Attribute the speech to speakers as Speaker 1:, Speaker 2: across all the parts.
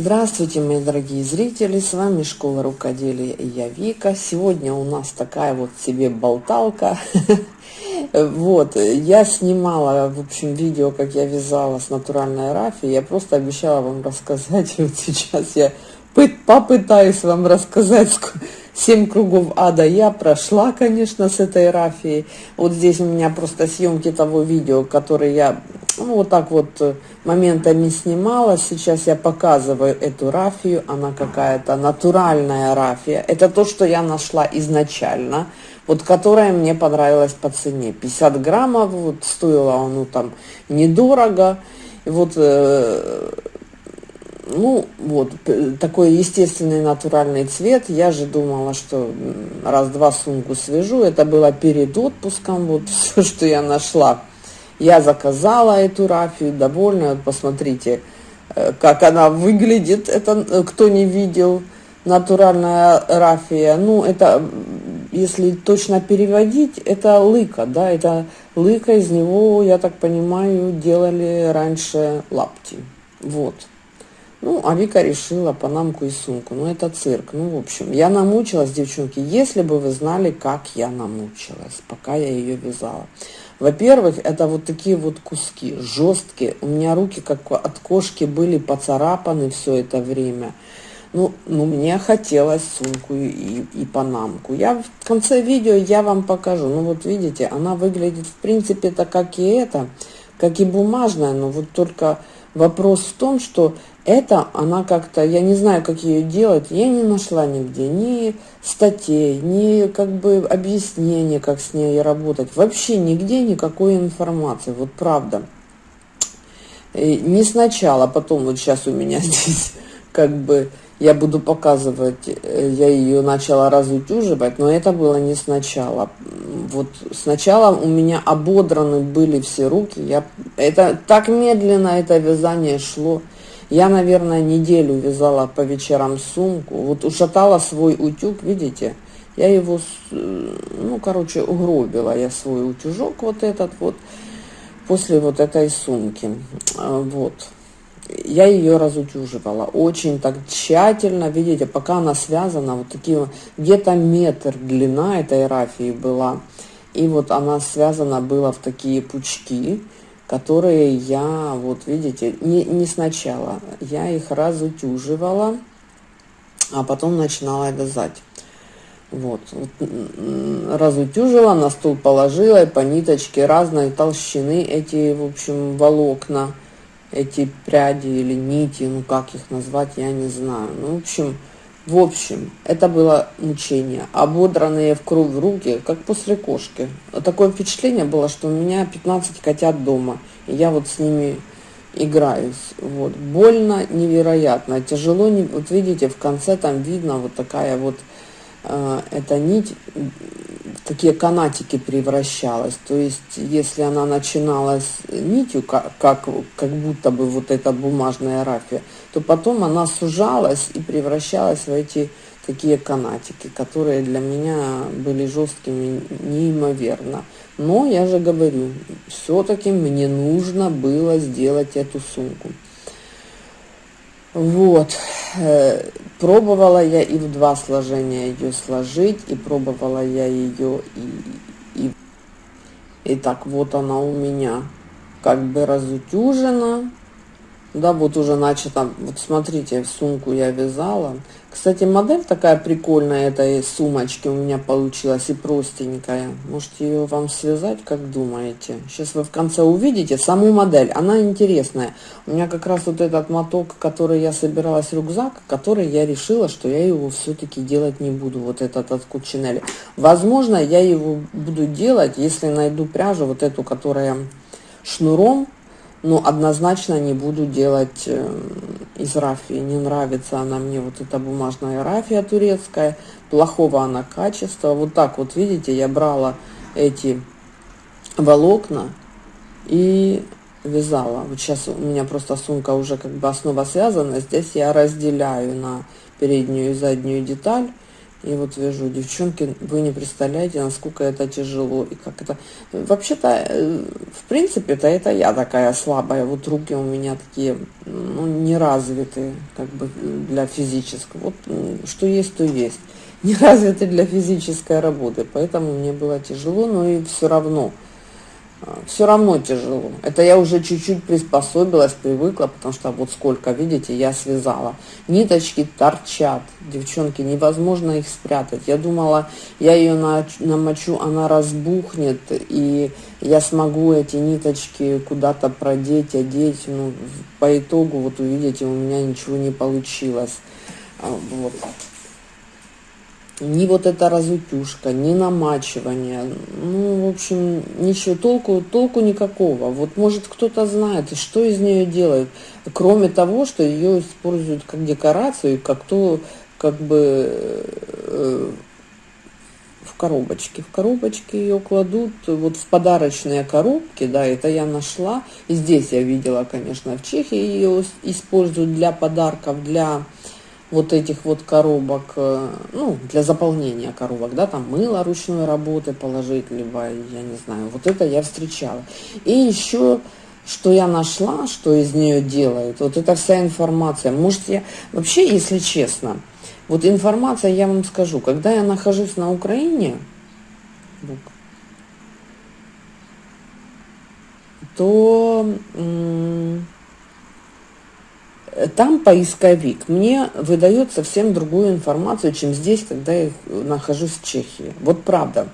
Speaker 1: Здравствуйте, мои дорогие зрители, с вами Школа Рукоделия и я Вика. Сегодня у нас такая вот себе болталка. Вот, я снимала, в общем, видео, как я вязала с натуральной рафи. Я просто обещала вам рассказать, вот сейчас я попытаюсь вам рассказать, Семь кругов ада я прошла, конечно, с этой рафией. Вот здесь у меня просто съемки того видео, которое я ну, вот так вот э, моментами снимала. Сейчас я показываю эту рафию. Она какая-то натуральная рафия. Это то, что я нашла изначально. Вот которая мне понравилась по цене. 50 граммов, вот стоила ну там недорого. И вот э, ну, вот, такой естественный натуральный цвет. Я же думала, что раз-два сумку свяжу. Это было перед отпуском, вот все, что я нашла. Я заказала эту рафию, довольна. Посмотрите, э, как она выглядит. Это э, кто не видел, натуральная рафия. Ну, это, если точно переводить, это лыка, да, это лыка, из него, я так понимаю, делали раньше лапти. Вот. Ну, а Вика решила панамку и сумку. Ну, это цирк. Ну, в общем, я намучилась, девчонки. Если бы вы знали, как я намучилась, пока я ее вязала. Во-первых, это вот такие вот куски, жесткие. У меня руки, как от кошки, были поцарапаны все это время. Ну, ну мне хотелось сумку и, и панамку. Я в конце видео я вам покажу. Ну, вот видите, она выглядит, в принципе-то, как и это, как и бумажная, но вот только Вопрос в том, что это она как-то, я не знаю, как ее делать, я не нашла нигде ни статей, ни как бы объяснения, как с ней работать. Вообще нигде никакой информации, вот правда. И не сначала, потом вот сейчас у меня здесь как бы я буду показывать, э, я ее начала разутюживать, но это было не сначала. Вот сначала у меня ободраны были все руки, я, это так медленно это вязание шло. Я, наверное, неделю вязала по вечерам сумку, вот ушатала свой утюг, видите, я его, э, ну, короче, угробила я свой утюжок вот этот вот, после вот этой сумки, а, вот я ее разутюживала очень так тщательно, видите, пока она связана, вот такие, где-то метр длина этой рафии была, и вот она связана была в такие пучки, которые я, вот видите, не, не сначала, я их разутюживала, а потом начинала вязать. Вот, вот разутюжила, на стол положила, и по ниточке разной толщины эти, в общем, волокна – эти пряди или нити, ну как их назвать, я не знаю. Ну, в общем, в общем, это было мучение. Ободранные в кровь руки, как после кошки. Такое впечатление было, что у меня 15 котят дома, и я вот с ними играюсь. Вот. Больно невероятно, тяжело. Не... Вот видите, в конце там видно вот такая вот эта нить такие канатики превращалась. То есть, если она начиналась нитью, как, как, как будто бы вот эта бумажная рафия, то потом она сужалась и превращалась в эти такие канатики, которые для меня были жесткими неимоверно. Но я же говорю, все-таки мне нужно было сделать эту сумку. Вот. Э, пробовала я и в два сложения ее сложить, и пробовала я ее и, и... И так вот она у меня как бы разутюжена. Да, вот уже начато, вот смотрите, сумку я вязала. Кстати, модель такая прикольная этой сумочки у меня получилась и простенькая. Можете ее вам связать, как думаете. Сейчас вы в конце увидите саму модель, она интересная. У меня как раз вот этот моток, который я собиралась, рюкзак, который я решила, что я его все-таки делать не буду, вот этот от Кучинели. Возможно, я его буду делать, если найду пряжу, вот эту, которая шнуром, но однозначно не буду делать э, из рафии. Не нравится она мне, вот эта бумажная рафия турецкая. Плохого она качества. Вот так вот, видите, я брала эти волокна и вязала. Вот сейчас у меня просто сумка уже как бы основа связана. Здесь я разделяю на переднюю и заднюю деталь. И вот вижу, девчонки, вы не представляете, насколько это тяжело и как это... Вообще-то, э, в принципе-то это я такая слабая, вот руки у меня такие, ну, не развитые, как бы, для физического. Вот что есть, то есть. Не развиты для физической работы, поэтому мне было тяжело, но и все равно – все равно тяжело. Это я уже чуть-чуть приспособилась, привыкла, потому что вот сколько, видите, я связала. Ниточки торчат, девчонки, невозможно их спрятать. Я думала, я ее намочу, она разбухнет, и я смогу эти ниточки куда-то продеть, одеть. Ну, по итогу, вот увидите, у меня ничего не получилось. А, вот ни вот эта разутюшка, ни намачивание, ну, в общем, ничего, толку, толку никакого. Вот, может, кто-то знает, что из нее делают, кроме того, что ее используют как декорацию, как то, как бы э, в коробочке. В коробочке ее кладут вот в подарочные коробки, да, это я нашла. И здесь я видела, конечно, в Чехии ее используют для подарков, для вот этих вот коробок, э, ну, для заполнения коробок, да, там мыло ручной работы положить, либо, я не знаю, вот это я встречала. И еще, что я нашла, что из нее делают, вот эта вся информация, может, я, вообще, если честно, вот информация, я вам скажу, когда я нахожусь на Украине, то там поисковик мне выдает совсем другую информацию, чем здесь, когда я нахожусь в Чехии. Вот правда.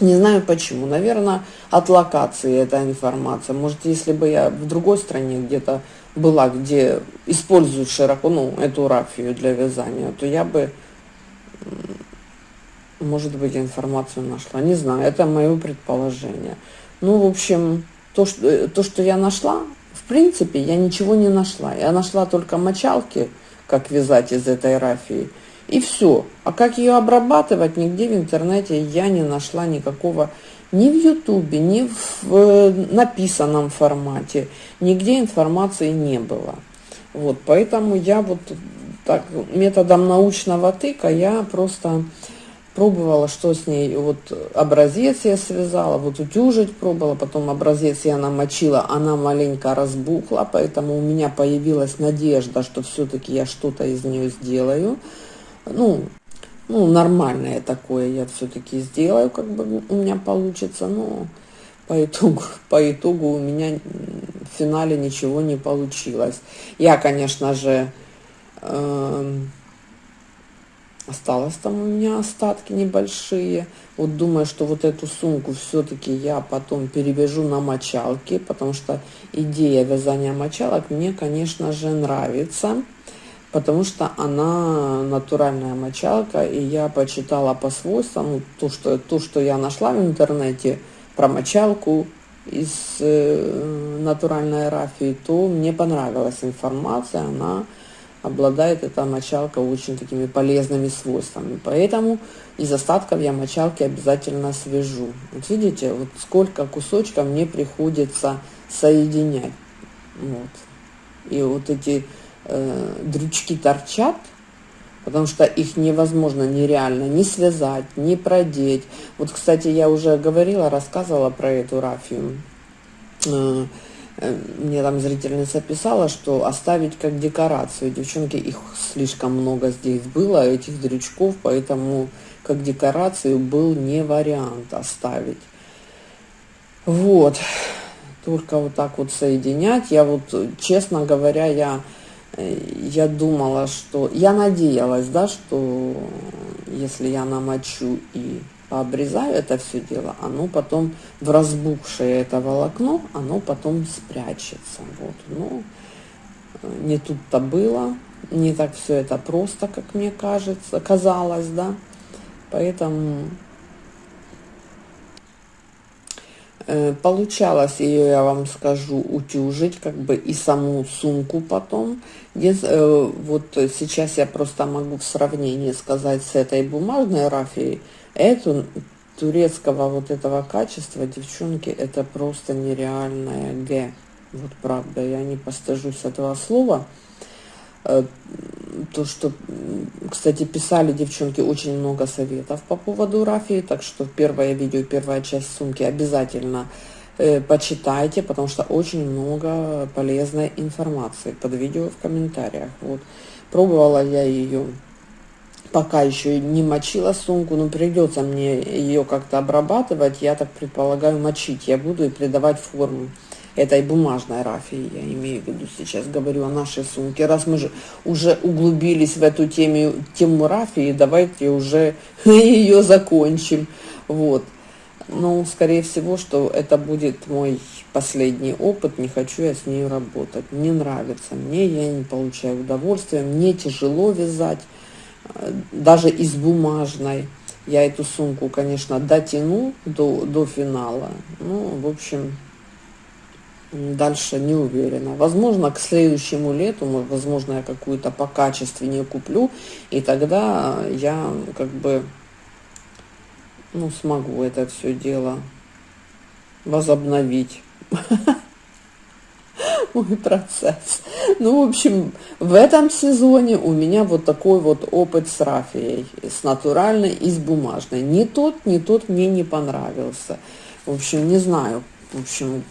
Speaker 1: Не знаю почему. Наверное, от локации эта информация. Может, если бы я в другой стране где-то была, где используют широко, ну, эту рафию для вязания, то я бы, может быть, информацию нашла. Не знаю, это мое предположение. Ну, в общем, то, что, то, что я нашла, принципе, я ничего не нашла. Я нашла только мочалки, как вязать из этой рафии, и все. А как ее обрабатывать, нигде в интернете я не нашла никакого, ни в ютубе, ни в э, написанном формате, нигде информации не было. Вот, поэтому я вот так методом научного тыка я просто пробовала, что с ней, вот образец я связала, вот утюжить пробовала, потом образец я намочила, она маленько разбухла, поэтому у меня появилась надежда, что все-таки я что-то из нее сделаю. Ну, ну, нормальное такое я все-таки сделаю, как бы у меня получится, но по итогу, по итогу у меня в финале ничего не получилось. Я, конечно же, э Осталось там у меня остатки небольшие. Вот думаю, что вот эту сумку все-таки я потом перевяжу на мочалки, потому что идея вязания мочалок мне, конечно же, нравится, потому что она натуральная мочалка, и я почитала по свойствам то, что, то, что я нашла в интернете про мочалку из э, натуральной рафии, то мне понравилась информация, она обладает эта мочалка очень такими полезными свойствами. Поэтому из остатков я мочалки обязательно свяжу. Вот видите, вот сколько кусочков мне приходится соединять. Вот. И вот эти э, дрючки торчат, потому что их невозможно нереально ни связать, ни продеть. Вот, кстати, я уже говорила, рассказывала про эту рафию. Э, мне там зрительница писала, что оставить как декорацию. Девчонки, их слишком много здесь было, этих дрючков, поэтому как декорацию был не вариант оставить. Вот. Только вот так вот соединять. Я вот, честно говоря, я, э, я думала, что... Я надеялась, да, что если я намочу и обрезаю это все дело, оно потом в разбухшее это волокно, оно потом спрячется. Вот. Но э, не тут-то было, не так все это просто, как мне кажется, казалось, да. Поэтому э, получалось ее, я вам скажу, утюжить, как бы и саму сумку потом. Э, вот сейчас я просто могу в сравнении сказать с этой бумажной рафией, Эту турецкого вот этого качества, девчонки, это просто нереальная Г. Вот правда, я не постыжусь этого слова. Э, то, что, кстати, писали девчонки очень много советов по поводу рафии, так что первое видео, первая часть сумки обязательно э, почитайте, потому что очень много полезной информации под видео в комментариях. Вот. Пробовала я ее, пока еще не мочила сумку, но придется мне ее как-то обрабатывать, я так предполагаю мочить я буду и придавать форму этой бумажной рафии, я имею в виду сейчас, говорю о нашей сумке. Раз мы же уже углубились в эту тему, тему рафии, давайте уже ее закончим. Вот. Ну, скорее всего, что это будет мой последний опыт, не хочу я с ней работать. Не нравится мне, я не получаю удовольствия, мне тяжело вязать, э, даже из бумажной. Я эту сумку, конечно, дотяну до, до финала. Ну, в общем, дальше не уверена. Возможно, к следующему лету, возможно, я какую-то покачественнее куплю, и тогда я как бы ну, смогу это все дело возобновить. Мой процесс. Ну, в общем, в этом сезоне у меня вот такой вот опыт с рафией, с натуральной и с бумажной. Ни тот, ни тот мне не понравился. В общем, не знаю. В общем,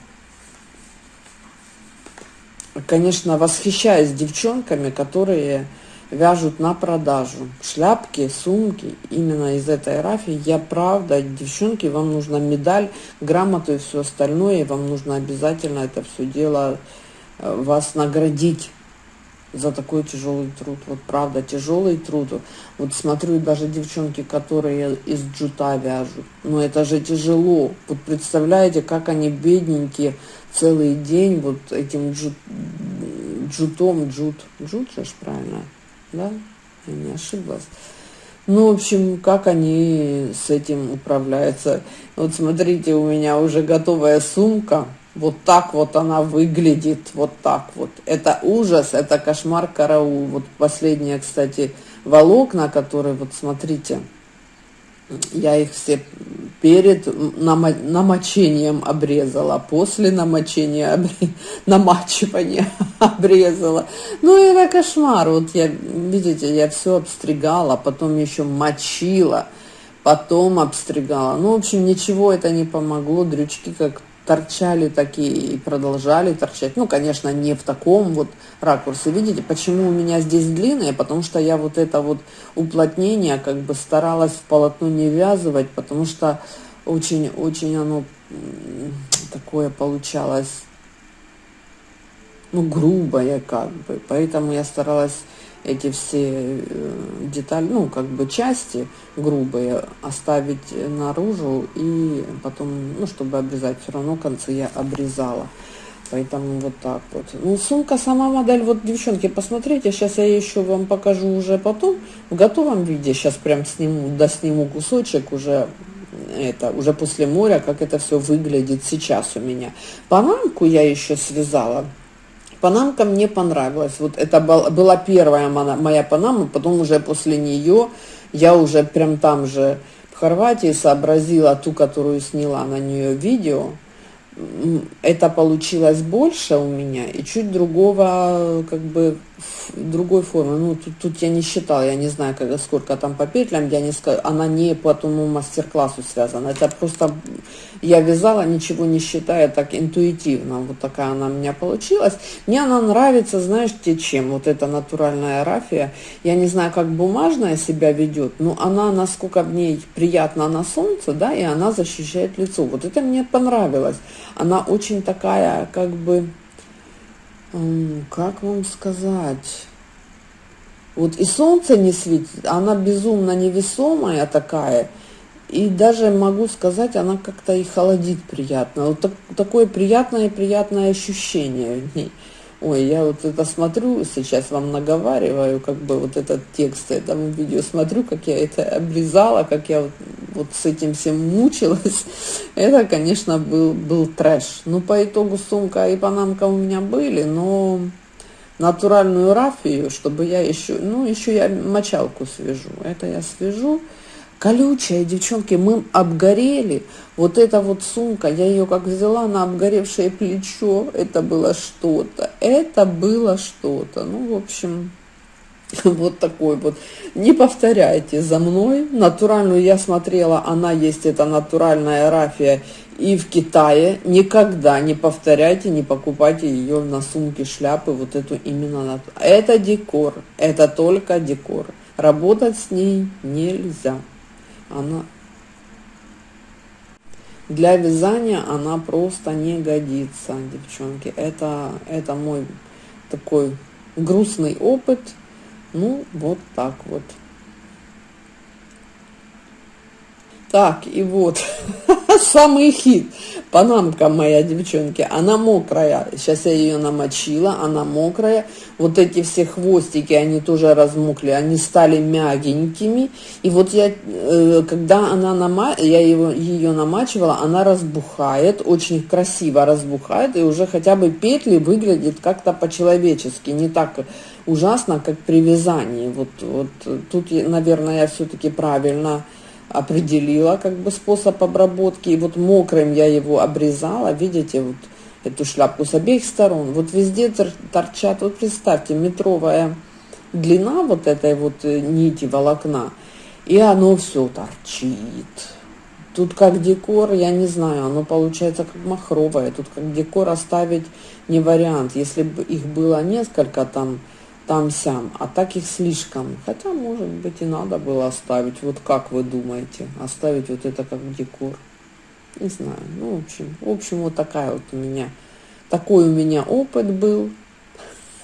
Speaker 1: конечно, восхищаюсь девчонками, которые вяжут на продажу шляпки, сумки именно из этой рафии. Я правда, девчонки, вам нужна медаль, грамоту и все остальное, и вам нужно обязательно это все дело э, вас наградить за такой тяжелый труд. Вот правда, тяжелый труд. Вот смотрю, даже девчонки, которые из джута вяжут. Ну это же тяжело. Вот представляете, как они бедненькие целый день вот этим джут, джутом, джут, джут же правильно, да? Я не ошиблась. Ну, в общем, как они с этим управляются. Вот смотрите, у меня уже готовая сумка. Вот так вот она выглядит, вот так вот. Это ужас, это кошмар караул. Вот последние, кстати, волокна, которые, вот смотрите, я их все перед намочением обрезала, после намочения, намачивания обрезала. Ну, это кошмар. Вот я, видите, я все обстригала, потом еще мочила, потом обстригала. Ну, в общем, ничего это не помогло. Дрючки как торчали такие и продолжали торчать. Ну, конечно, не в таком вот ракурсе. Видите, почему у меня здесь длинные? Потому что я вот это вот уплотнение как бы старалась в полотно не вязывать, потому что очень-очень оно такое получалось, ну, грубое как бы. Поэтому я старалась эти все э, детали, ну, как бы части грубые оставить наружу и потом, ну, чтобы обрезать, все равно концы я обрезала. Поэтому вот так вот. Ну, сумка, сама модель, вот, девчонки, посмотрите, сейчас я еще вам покажу уже потом, в готовом виде, сейчас прям сниму, досниму кусочек уже, это, уже после моря, как это все выглядит сейчас у меня. Панамку я еще связала, Панамка мне понравилась. Вот это была первая моя панама, потом уже после нее я уже прям там же в Хорватии сообразила ту, которую сняла на нее видео, это получилось больше у меня и чуть другого, как бы, другой формы. Ну, тут, тут я не считала, я не знаю, когда, сколько там по петлям, я не скажу, она не по тому мастер-классу связана. Это просто я вязала, ничего не считая, так интуитивно. Вот такая она у меня получилась. Мне она нравится, знаешь, те чем? Вот эта натуральная рафия. Я не знаю, как бумажная себя ведет, но она, насколько в ней приятно на солнце, да, и она защищает лицо. Вот это мне понравилось она очень такая, как бы, как вам сказать, вот и солнце не светит, она безумно невесомая такая, и даже могу сказать, она как-то и холодит приятно. Вот так, такое приятное-приятное ощущение в ней. Ой, я вот это смотрю, сейчас вам наговариваю, как бы вот этот текст этому видео, смотрю, как я это обрезала, как я вот, вот с этим всем мучилась. Это, конечно, был, был трэш. Ну, по итогу сумка и панамка у меня были, но натуральную рафию, чтобы я еще, ну, еще я мочалку свяжу. Это я свяжу колючая, девчонки, мы обгорели. Вот эта вот сумка, я ее как взяла на обгоревшее плечо, это было что-то, это было что-то. Ну, в общем, Вот такой вот. Не повторяйте за мной. Натуральную я смотрела, она есть, это натуральная рафия и в Китае. Никогда не повторяйте, не покупайте ее на сумки, шляпы, вот эту именно. Это декор, это только декор. Работать с ней нельзя. Она для вязания она просто не годится, девчонки. Это, это мой такой грустный опыт. Ну, вот так вот. Так, и вот, самый хит. Панамка моя, девчонки, она мокрая. Сейчас я ее намочила, она мокрая. Вот эти все хвостики, они тоже размокли, они стали мягенькими. И вот я, э, когда она нама... я его, ее намачивала, она разбухает, очень красиво разбухает. И уже хотя бы петли выглядят как-то по-человечески, не так ужасно, как при вязании. Вот, вот тут, наверное, я все-таки правильно определила как бы способ обработки. И вот мокрым я его обрезала, видите, вот эту шляпку с обеих сторон. Вот везде торчат, вот представьте, метровая длина вот этой вот э, нити волокна, и оно все торчит. Тут как декор, я не знаю, оно получается как махровое. Тут как декор оставить не вариант. Если бы их было несколько там, там-сям, а так их слишком. Хотя, может быть, и надо было оставить. Вот как вы думаете, оставить вот это как декор? Не знаю. Ну, в общем, в общем, вот такая вот у меня, такой у меня опыт был.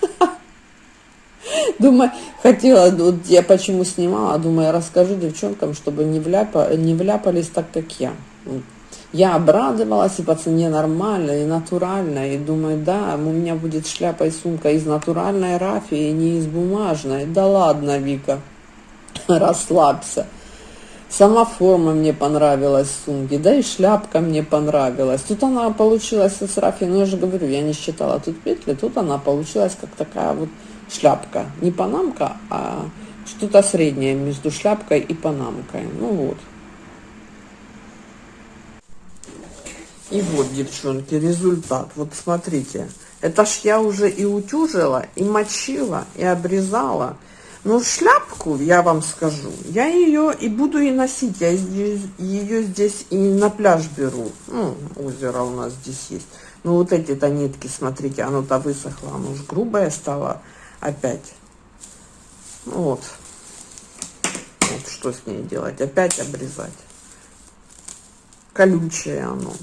Speaker 1: Думаю, хотела, вот я почему снимала, думаю, расскажу девчонкам, чтобы не, вляпа, не вляпались так, как я. Я обрадовалась, и по цене нормально, и натурально, и думаю, да, у меня будет шляпа и сумка из натуральной рафии, не из бумажной. Да ладно, Вика, расслабься. Сама форма мне понравилась сумки, да и шляпка мне понравилась. Тут она получилась с рафией, ну я же говорю, я не считала тут петли, тут она получилась как такая вот шляпка. Не панамка, а что-то среднее между шляпкой и панамкой. Ну вот. И вот, девчонки, результат. Вот смотрите. Это ж я уже и утюжила, и мочила, и обрезала. Но шляпку, я вам скажу, я ее и буду и носить. Я ее здесь и на пляж беру. Ну, озеро у нас здесь есть. Ну, вот эти-то нитки, смотрите, оно-то высохло. Оно уж грубое стало опять. Ну, вот. Вот что с ней делать? Опять обрезать. Колючее оно.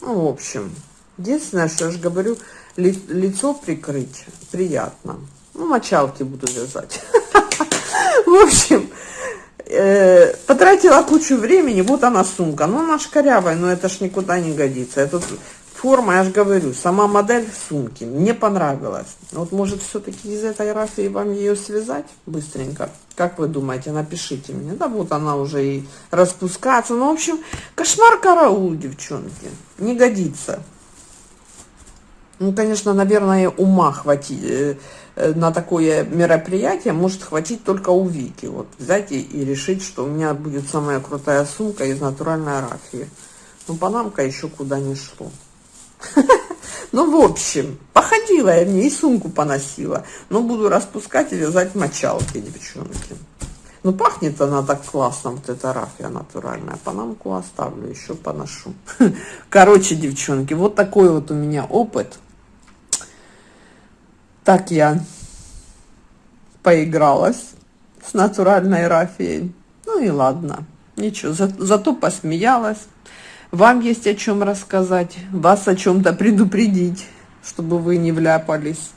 Speaker 1: Ну, в общем, единственное, что я же говорю, ли, лицо прикрыть приятно. Ну, мочалки буду вязать. В общем, э, потратила кучу времени, вот она сумка. Ну, она шкарявая, но это ж никуда не годится. Это форма, я же говорю, сама модель сумки мне понравилась. Вот, может, все-таки из этой рафии вам ее связать быстренько? Как вы думаете? Напишите мне. Да вот она уже и распускается. Ну, в общем, кошмар караул, девчонки. Не годится. Ну, конечно, наверное, ума хватит э, э, на такое мероприятие может хватить только у Вики. Вот взять и решить, что у меня будет самая крутая сумка из натуральной рафии. Ну, панамка еще куда не шло. Ну, в общем, походила я в ней, сумку поносила. Но буду распускать и вязать мочалки, девчонки. Ну, пахнет она так классно, вот эта рафия натуральная. Панамку оставлю, еще поношу. Короче, девчонки, вот такой вот у меня опыт. Так я поигралась с натуральной рафией. Ну и ладно, ничего, за, зато посмеялась. Вам есть о чем рассказать, вас о чем-то предупредить, чтобы вы не вляпались.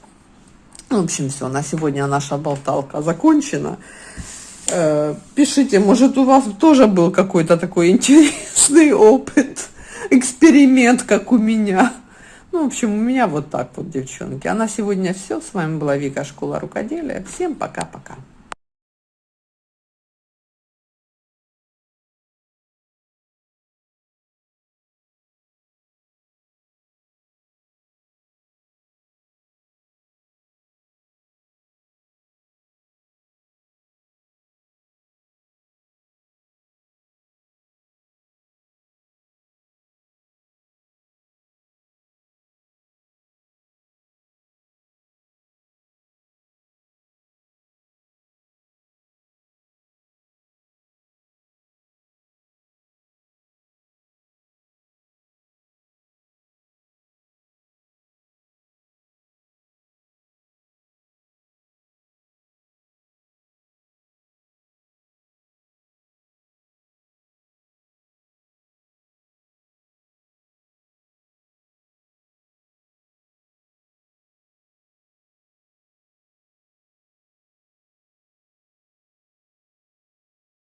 Speaker 1: В общем, все, на сегодня наша болталка закончена. Э, пишите, может, у вас тоже был какой-то такой интересный опыт, эксперимент, как у меня. Ну, в общем, у меня вот так вот, девчонки. А на сегодня все. С вами была Вика, Школа Рукоделия. Всем пока-пока.